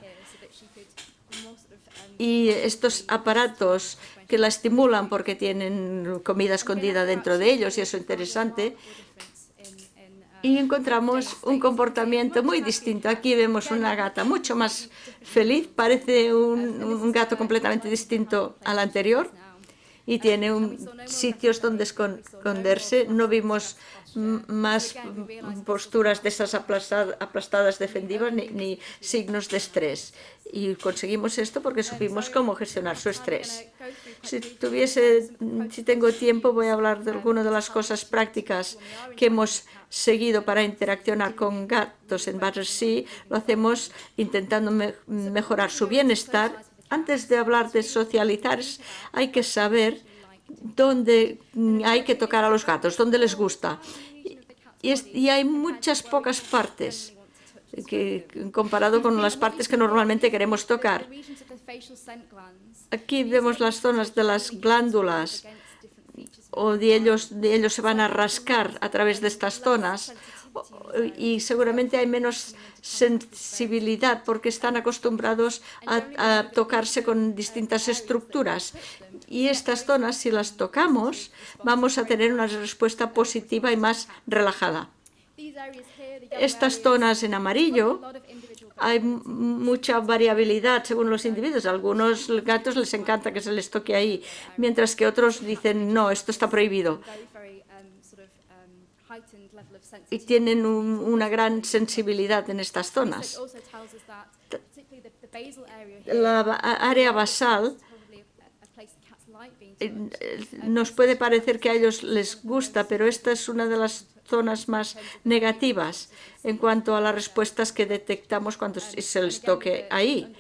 Y estos aparatos que la estimulan porque tienen comida escondida dentro de ellos y eso es interesante, y encontramos un comportamiento muy distinto. Aquí vemos una gata mucho más feliz, parece un, gato completamente distinto al anterior y tiene sitios donde esconderse. No vimos más posturas de esas aplastadas defensivas ni, ni signos de estrés. Y conseguimos esto porque supimos cómo gestionar su estrés. Si, tuviese, si tengo tiempo, voy a hablar de algunas de las cosas prácticas que hemos seguido para interaccionar con gatos en Battersea. Lo hacemos intentando mejorar su bienestar. Antes de hablar de socializar, hay que saber dónde hay que tocar a los gatos, dónde les gusta. Y, y hay muchas pocas partes que, comparado con las partes que normalmente queremos tocar. Aquí vemos las zonas de las glándulas o de ellos, de ellos se van a rascar a través de estas zonas y seguramente hay menos sensibilidad porque están acostumbrados a, tocarse con distintas estructuras. Y estas zonas, si las tocamos, vamos a tener una respuesta positiva y más relajada. Estas zonas en amarillo hay mucha variabilidad según los individuos. A algunos gatos les encanta que se les toque ahí, mientras que otros dicen, no, esto está prohibido. Y tienen una gran sensibilidad en estas zonas. La área basal eh, nos puede parecer que a ellos les gusta, pero esta es una de las zonas más negativas en cuanto a las respuestas que detectamos cuando se les toque ahí.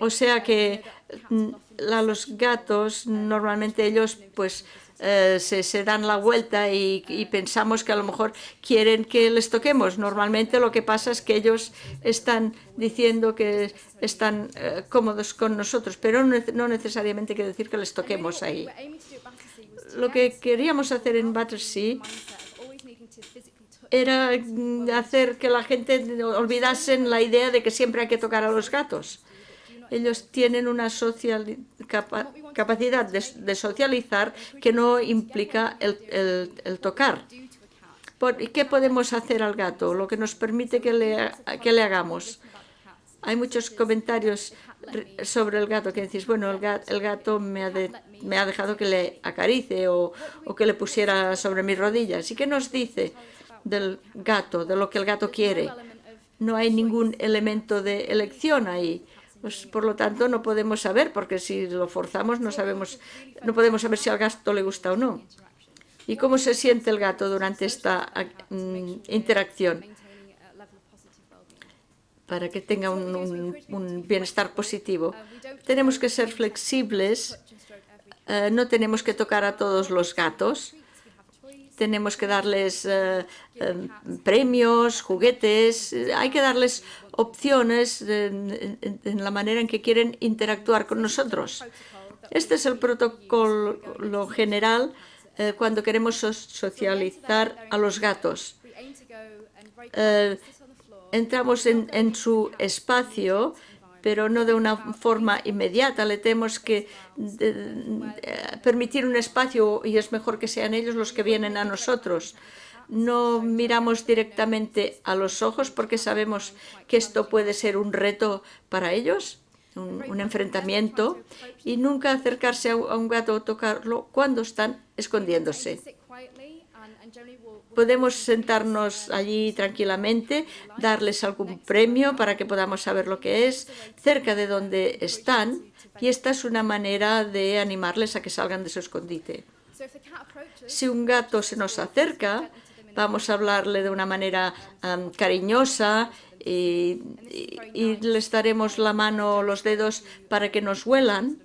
O sea que mm, a los gatos, normalmente ellos pues eh, se, dan la vuelta y, pensamos que a lo mejor quieren que les toquemos. Normalmente lo que pasa es que ellos están diciendo que están eh, cómodos con nosotros, pero no, necesariamente quiere decir que les toquemos ahí. Lo que queríamos hacer en Battersea era hacer que la gente olvidase la idea de que siempre hay que tocar a los gatos ellos tienen una capacidad de, socializar que no implica el, tocar. ¿Y qué podemos hacer al gato? Lo que nos permite que le, hagamos. Hay muchos comentarios sobre el gato que decís, bueno, el gato, me, ha me, ha dejado que le acarice o, que le pusiera sobre mis rodillas. ¿Y qué nos dice del gato, de lo que el gato quiere? No hay ningún elemento de elección ahí. Pues, por lo tanto, no podemos saber, porque si lo forzamos no, sabemos, no podemos saber si al gato le gusta o no. ¿Y cómo se siente el gato durante esta mm, interacción? Para que tenga un, bienestar positivo. Tenemos que ser flexibles, eh, no tenemos que tocar a todos los gatos, tenemos que darles eh, em, premios, juguetes, hay que darles opciones en, la manera en que quieren interactuar con nosotros. Este es el protocolo general eh, cuando queremos socializar a los gatos. Eh, entramos en, en su espacio pero no de una forma inmediata. Le tenemos que permitir un espacio y es mejor que sean ellos los que vienen a nosotros. No miramos directamente a los ojos porque sabemos que esto puede ser un reto para ellos, un, enfrentamiento, y nunca acercarse a un gato o tocarlo cuando están escondiéndose. Podemos sentarnos allí tranquilamente, darles algún premio para que podamos saber lo que es, cerca de donde están, y esta es una manera de animarles a que salgan de su escondite. Si un gato se nos acerca, vamos a hablarle de una manera cariñosa y, y, les daremos la mano o los dedos para que nos huelan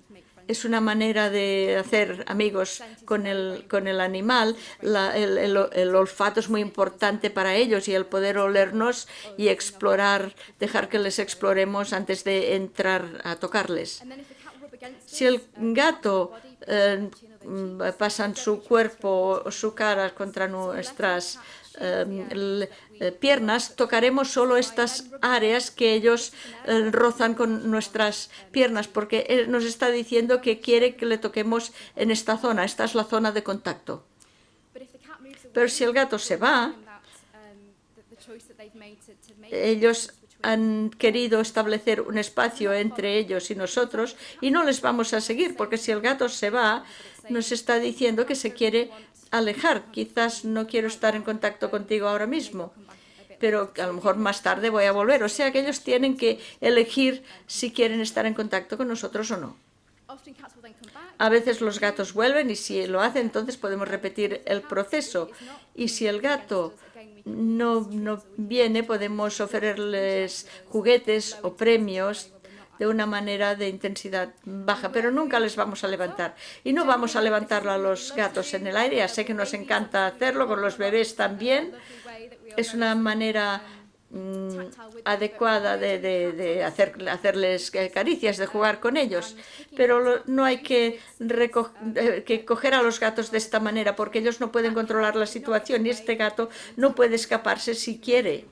es una manera de hacer amigos con el, con el animal. el, olfato es muy importante para ellos y el poder olernos y explorar, dejar que les exploremos antes de entrar a tocarles. Si el gato eh, pasa su cuerpo o su cara contra nuestras eh, eh, piernas, tocaremos solo estas áreas que ellos eh, rozan con nuestras piernas, porque él nos está diciendo que quiere que le toquemos en esta zona, esta es la zona de contacto. Pero si el gato se va, ellos han querido establecer un espacio entre ellos y nosotros y no les vamos a seguir, porque si el gato se va, nos está diciendo que se quiere alejar. Quizás no quiero estar en contacto contigo ahora mismo, pero a lo mejor más tarde voy a volver. O sea que ellos tienen que elegir si quieren estar en contacto con nosotros o no. A veces los gatos vuelven y si lo hacen, entonces podemos repetir el proceso. Y si el gato no, no viene, podemos ofrecerles juguetes o premios de una manera de intensidad baja, pero nunca les vamos a levantar. Y no vamos a levantar a los gatos en el aire, ya sé que nos encanta hacerlo, con los bebés también. Es una manera mm, adecuada de, hacer, hacerles caricias, de jugar con ellos. Pero no hay que, eh, que coger a los gatos de esta manera porque ellos no pueden controlar la situación y este gato no puede escaparse si quiere.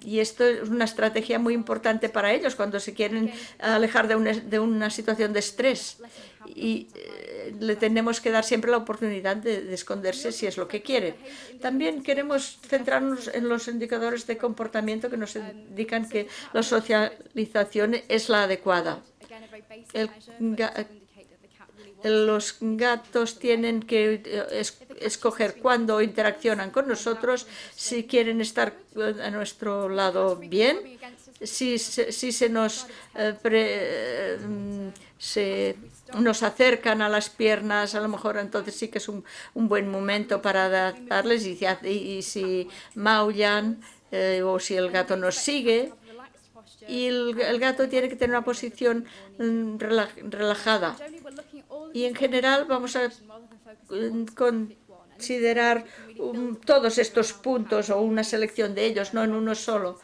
Y esto es una estrategia muy importante para ellos cuando se quieren alejar de una, de una situación de estrés. Y eh, le tenemos que dar siempre la oportunidad de, esconderse si es lo que quieren. También queremos centrarnos en los indicadores de comportamiento que nos indican que la socialización es la adecuada. Los gatos tienen que eh, escoger cuándo interaccionan con nosotros, si quieren estar a nuestro lado bien, si, si se nos eh, se nos acercan a las piernas, a lo mejor entonces sí que es un, buen momento para darles y, y, si maullan eh, o si el gato nos sigue, y el, gato tiene que tener una posición mm, relajada. Y en general vamos a considerar todos estos puntos o una selección de ellos, no en uno solo.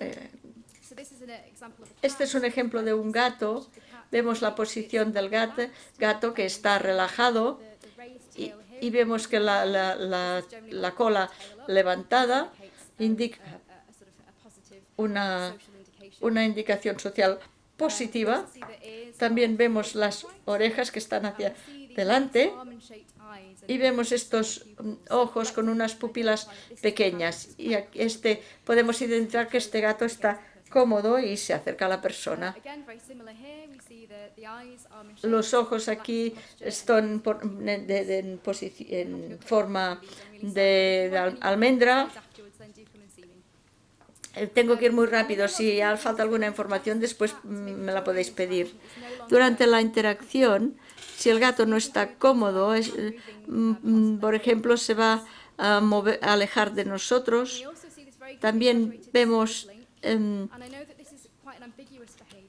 Eh, este es un ejemplo de un gato. Vemos la posición del gato, gato que está relajado y, vemos que la, la cola levantada indica una una indicación social positiva. También vemos las orejas que están hacia delante y vemos estos mm, ojos con unas pupilas pequeñas. Y este, podemos identificar que este gato está cómodo y se acerca a la persona. Los ojos aquí están en, forma de almendra tengo que ir muy rápido. Si falta alguna información, después mm, me la podéis pedir. Durante la interacción, si el gato no está cómodo, es, mm, mm, por ejemplo, se va a, alejar de nosotros. También vemos em,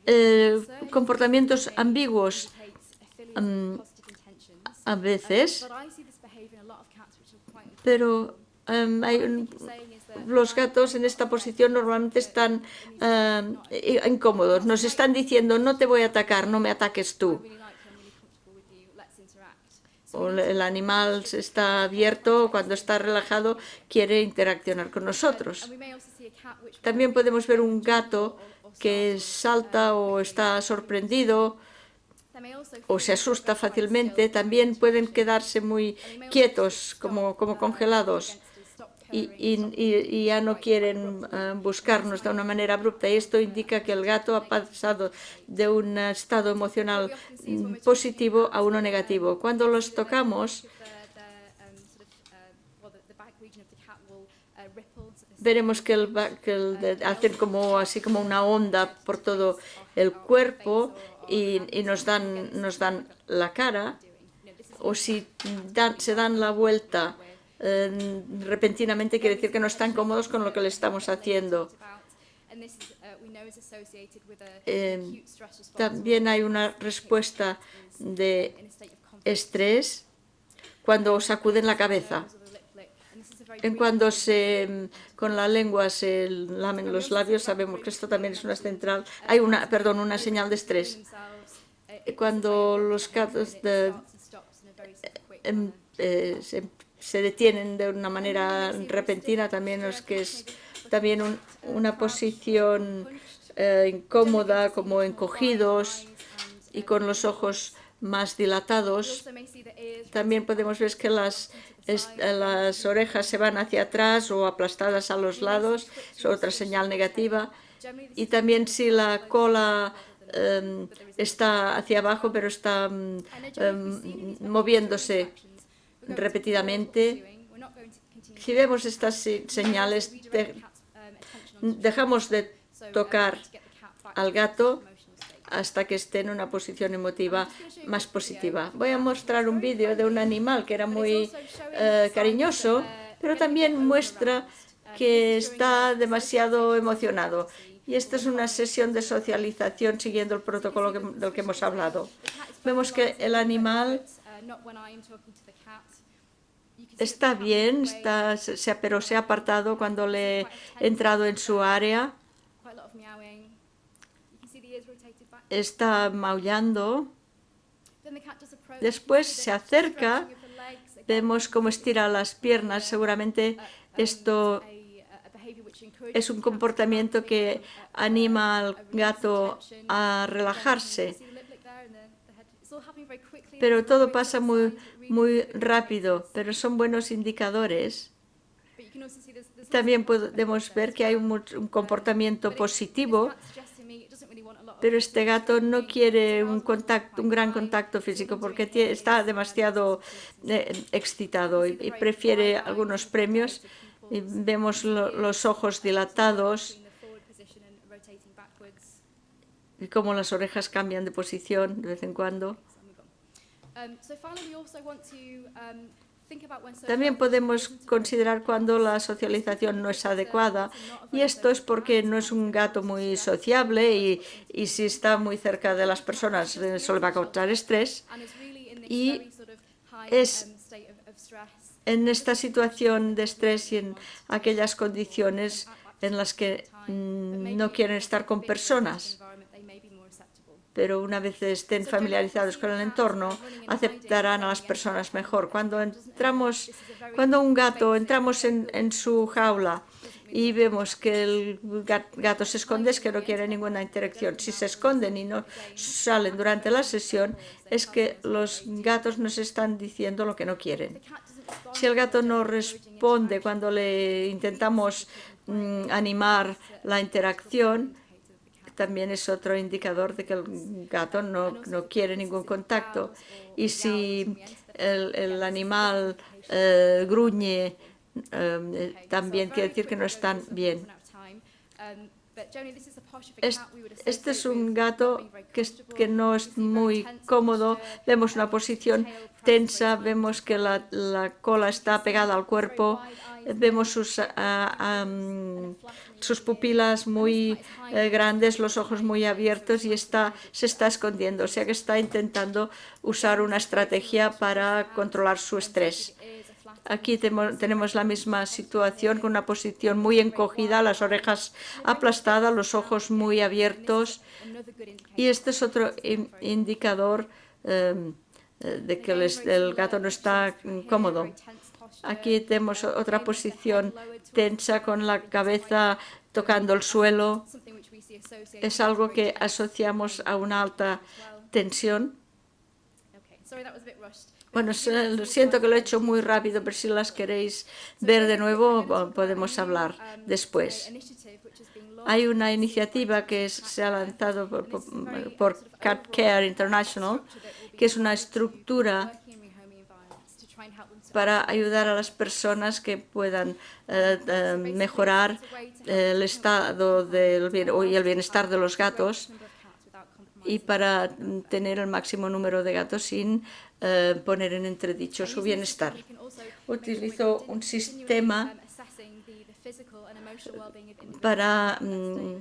eh, comportamientos ambiguos em, a veces, pero em, hay un, los gatos en esta posición normalmente están eh, incómodos. Nos están diciendo, no te voy a atacar, no me ataques tú. O el animal está abierto, cuando está relajado, quiere interaccionar con nosotros. También podemos ver un gato que salta o está sorprendido o se asusta fácilmente. También pueden quedarse muy quietos, como, como congelados y, ya no quieren eh, buscarnos de una manera abrupta. Y esto indica que el gato ha pasado de un estado emocional mm, positivo a uno negativo. Cuando los tocamos, veremos que, el, que hacen como, así como una onda por todo el cuerpo y, nos, dan, nos dan la cara, o si se dan la vuelta repentinamente quiere decir que no están cómodos con lo que le estamos haciendo. Eh, también hay una respuesta de estrés cuando sacuden la cabeza. Cuando se, con la lengua se lamen los labios, sabemos que esto también es una central, hay una, perdón, una señal de estrés. Cuando los gatos de, em, eh, se detienen de una manera repentina, también es que es también una posición eh, incómoda, como encogidos y con los ojos más dilatados. También podemos ver que las, las orejas se van hacia atrás o aplastadas a los lados, es otra señal negativa. Y también si la cola em, está hacia abajo, pero está em, moviéndose repetidamente. Si vemos estas señales, dejamos de tocar al gato hasta que esté en una posición emotiva más positiva. Voy a mostrar un vídeo de un animal que era muy eh, cariñoso, pero también muestra que está demasiado emocionado. Y esta es una sesión de socialización siguiendo el protocolo del que hemos hablado. Vemos que el animal está bien, está, pero se ha apartado cuando le he entrado en su área. Está maullando. Después se acerca, vemos cómo estira las piernas. Seguramente esto es un comportamiento que anima al gato a relajarse. Pero todo pasa muy, muy rápido, pero son buenos indicadores. También podemos ver que hay un, comportamiento positivo. pero este gato no quiere un, contacto, un gran contacto físico porque está demasiado eh, excitado y, prefiere algunos premios. Y vemos los ojos dilatados y cómo las orejas cambian de posición de vez en cuando. También podemos considerar cuando la socialización no es adecuada y esto es porque no es un gato muy sociable y, y si está muy cerca de las personas eh, eso va a causar estrés y es en esta situación de estrés y en aquellas condiciones en las que mm, no quieren estar con personas pero una vez estén familiarizados con el entorno, aceptarán a las personas mejor. Cuando entramos, cuando un gato, entramos en, en su jaula y vemos que el gato se esconde, es que no quiere ninguna interacción. Si se esconden y no salen durante la sesión, es que los gatos nos están diciendo lo que no quieren. Si el gato no responde cuando le intentamos mm, animar la interacción, también es otro indicador de que el gato no, no quiere ningún contacto. Y si el, animal eh, gruñe, eh, también quiere decir que no están bien. Este es un gato que, que no es muy cómodo. Vemos una posición tensa, vemos que la, la cola está pegada al cuerpo, vemos sus, sus pupilas muy eh, grandes, los ojos muy abiertos y está, se está escondiendo, o sea que está intentando usar una estrategia para controlar su estrés. Aquí tenemos la misma situación con una posición muy encogida, las orejas aplastadas, los ojos muy abiertos. Y este es otro indicador em, de que el, gato no está cómodo. Aquí tenemos otra posición tensa con la cabeza tocando el suelo. Es algo que asociamos a una alta tensión. Bueno, siento que lo he hecho muy rápido, pero si las queréis ver de nuevo podemos hablar después. Hay una iniciativa que se ha lanzado por, Cat Care International, que es una estructura para ayudar a las personas que puedan eh, eh, mejorar el estado del y el bienestar de los gatos y para tener el máximo número de gatos sin eh, poner en entredicho su bienestar. Utilizo un sistema para mm,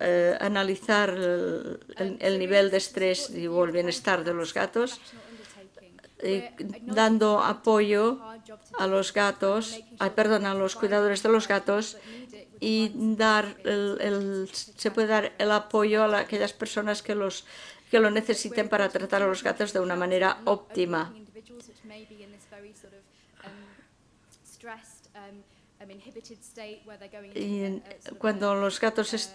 eh, analizar el, nivel de estrés y el bienestar de los gatos, dando apoyo a los gatos, perdón, a los cuidadores de los gatos y dar el, se puede dar el apoyo a aquellas personas que los que lo necesiten para tratar a los gatos de una manera óptima. Y cuando los gatos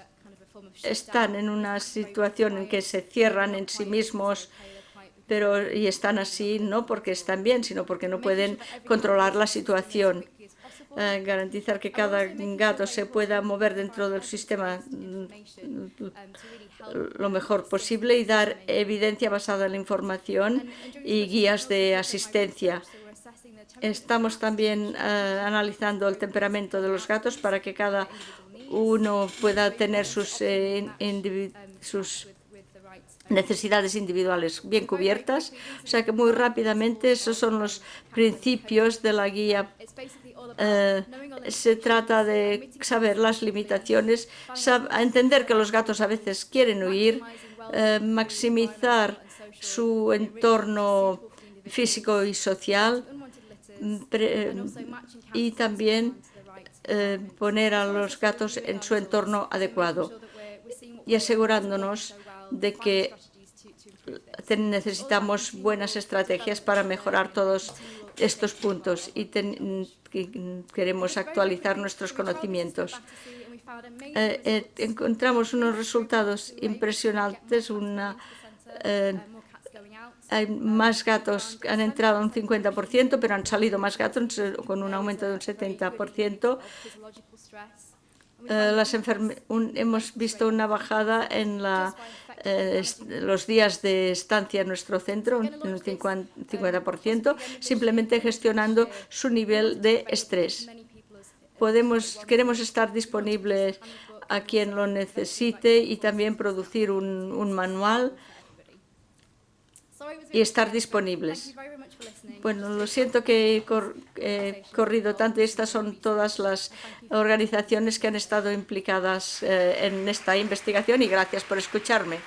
están en una situación en que se cierran en sí mismos, pero y están así no porque están bien, sino porque no pueden controlar la situación. Eh, garantizar que cada gato se pueda mover dentro del sistema lo mejor posible y dar evidencia basada en la información y guías de asistencia. Estamos también eh, analizando el temperamento de los gatos para que cada uno pueda tener sus, eh, sus necesidades individuales bien cubiertas. O sea que muy rápidamente esos son los principios de la guía eh, se trata de saber las limitaciones, entender que los gatos a veces quieren huir, eh, maximizar su entorno físico y social y también eh, poner a los gatos en su entorno adecuado y asegurándonos de que necesitamos buenas estrategias para mejorar todos estos puntos y queremos actualizar nuestros conocimientos. Eh, eh, encontramos unos resultados impresionantes, una, eh, hay más gatos han entrado un 50%, pero han salido más gatos con un aumento de un 70%. las hemos visto una bajada en la eh, los días de estancia en nuestro centro, en un 50%, simplemente gestionando su nivel de estrés. Podemos, queremos estar disponibles a quien lo necesite y también producir un manual y estar disponibles. Bueno, lo siento que he, corrido tanto. Estas son todas las organizaciones que han estado implicadas eh, en esta investigación y gracias por escucharme.